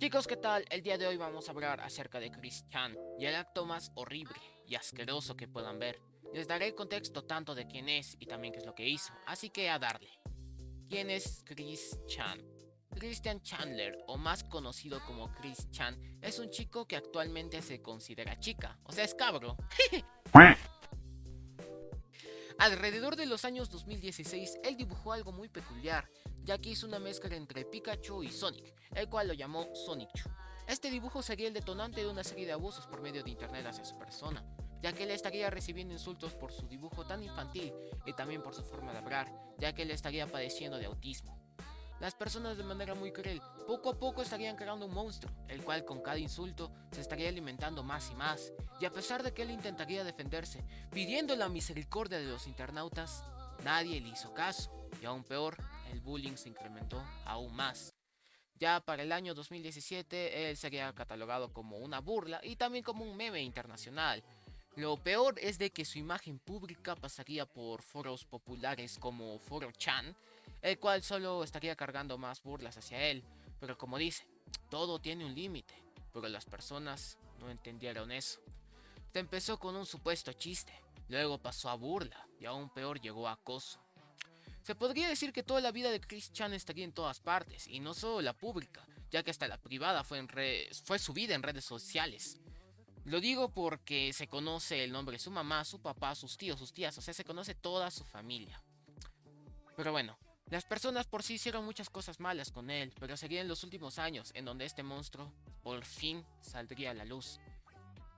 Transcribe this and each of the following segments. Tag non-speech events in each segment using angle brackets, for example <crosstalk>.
Chicos, ¿qué tal? El día de hoy vamos a hablar acerca de Chris Chan y el acto más horrible y asqueroso que puedan ver. Les daré el contexto tanto de quién es y también qué es lo que hizo, así que a darle. ¿Quién es Chris Chan? Christian Chandler, o más conocido como Chris Chan, es un chico que actualmente se considera chica, o sea, es cabro. <laughs> Alrededor de los años 2016, él dibujó algo muy peculiar, ya que hizo una mezcla entre Pikachu y Sonic, el cual lo llamó Sonic Chu. Este dibujo sería el detonante de una serie de abusos por medio de internet hacia su persona, ya que él estaría recibiendo insultos por su dibujo tan infantil y también por su forma de hablar, ya que él estaría padeciendo de autismo. Las personas de manera muy cruel poco a poco estarían creando un monstruo, el cual con cada insulto se estaría alimentando más y más, y a pesar de que él intentaría defenderse, pidiendo la misericordia de los internautas, nadie le hizo caso, y aún peor, el bullying se incrementó aún más. Ya para el año 2017, él sería catalogado como una burla y también como un meme internacional. Lo peor es de que su imagen pública pasaría por foros populares como Foro Chan, el cual solo estaría cargando más burlas hacia él. Pero como dice, todo tiene un límite, pero las personas no entendieron eso. Se empezó con un supuesto chiste, luego pasó a burla y aún peor llegó a acoso. Se podría decir que toda la vida de Chris Chan estaría en todas partes, y no solo la pública, ya que hasta la privada fue, en fue subida en redes sociales. Lo digo porque se conoce el nombre de su mamá, su papá, sus tíos, sus tías, o sea, se conoce toda su familia. Pero bueno, las personas por sí hicieron muchas cosas malas con él, pero serían los últimos años en donde este monstruo por fin saldría a la luz.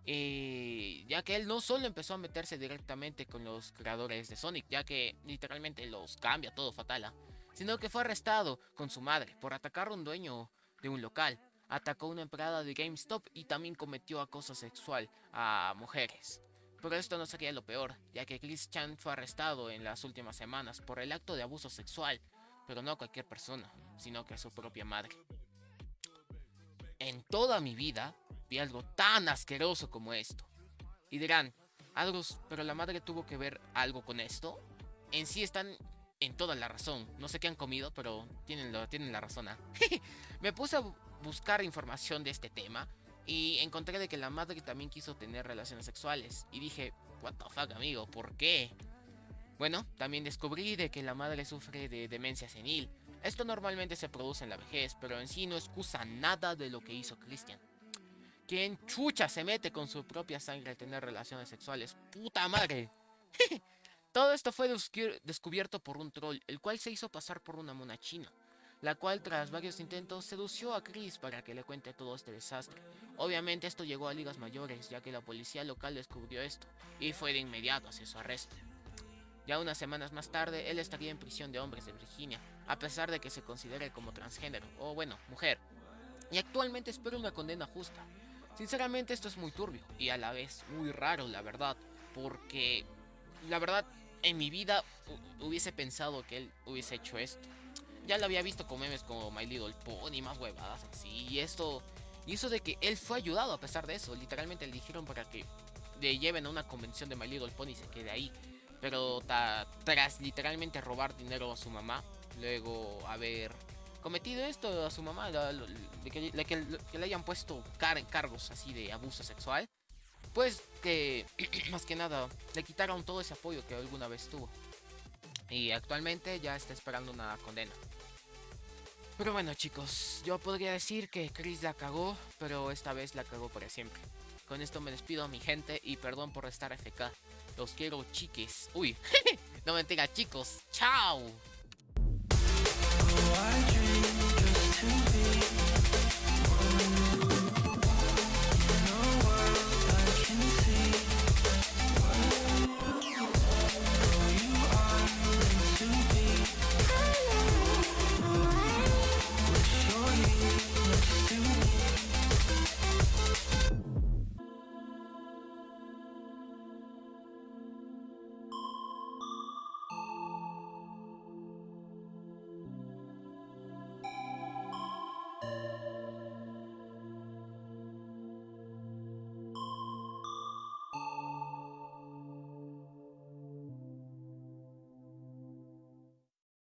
Eh, ya que él no solo empezó a meterse directamente con los creadores de Sonic, ya que literalmente los cambia todo fatal, ¿ah? sino que fue arrestado con su madre por atacar a un dueño de un local, atacó a una empleada de GameStop y también cometió acoso sexual a mujeres. Pero esto no sería lo peor, ya que Chris Chan fue arrestado en las últimas semanas por el acto de abuso sexual, pero no a cualquier persona, sino que a su propia madre. En toda mi vida algo tan asqueroso como esto. Y dirán, algo, pero la madre tuvo que ver algo con esto. En sí están en toda la razón. No sé qué han comido, pero tienen, lo, tienen la razón. ¿ah? <laughs> Me puse a buscar información de este tema y encontré de que la madre también quiso tener relaciones sexuales. Y dije, what the fuck, amigo, ¿por qué? Bueno, también descubrí de que la madre sufre de demencia senil. Esto normalmente se produce en la vejez, pero en sí no excusa nada de lo que hizo Christian. ¿Quién chucha se mete con su propia sangre a tener relaciones sexuales? ¡Puta madre! <laughs> Todo esto fue descubierto por un troll, el cual se hizo pasar por una mona china la cual tras varios intentos sedució a Chris para que le cuente todo este desastre. Obviamente esto llegó a ligas mayores ya que la policía local descubrió esto y fue de inmediato hacia su arresto. Ya unas semanas más tarde, él estaría en prisión de hombres de Virginia, a pesar de que se considere como transgénero, o bueno, mujer. Y actualmente espera una condena justa. Sinceramente esto es muy turbio y a la vez muy raro, la verdad, porque la verdad en mi vida hubiese pensado que él hubiese hecho esto ya lo había visto con memes como My Little Pony, más huevadas así. Y esto, y eso de que él fue ayudado a pesar de eso. Literalmente le dijeron para que le lleven a una convención de My Little Pony y se quede ahí. Pero tras literalmente robar dinero a su mamá, luego haber cometido esto a su mamá, de que, que, le hayan puesto car cargos así de abuso sexual, pues que <clears throat> más que nada le quitaron todo ese apoyo que alguna vez tuvo. Y actualmente ya está esperando una condena. Pero bueno chicos, yo podría decir que Chris la cagó, pero esta vez la cagó para siempre. Con esto me despido a mi gente y perdón por estar FK. Los quiero chiques. Uy, <laughs> no mentira chicos. Chao.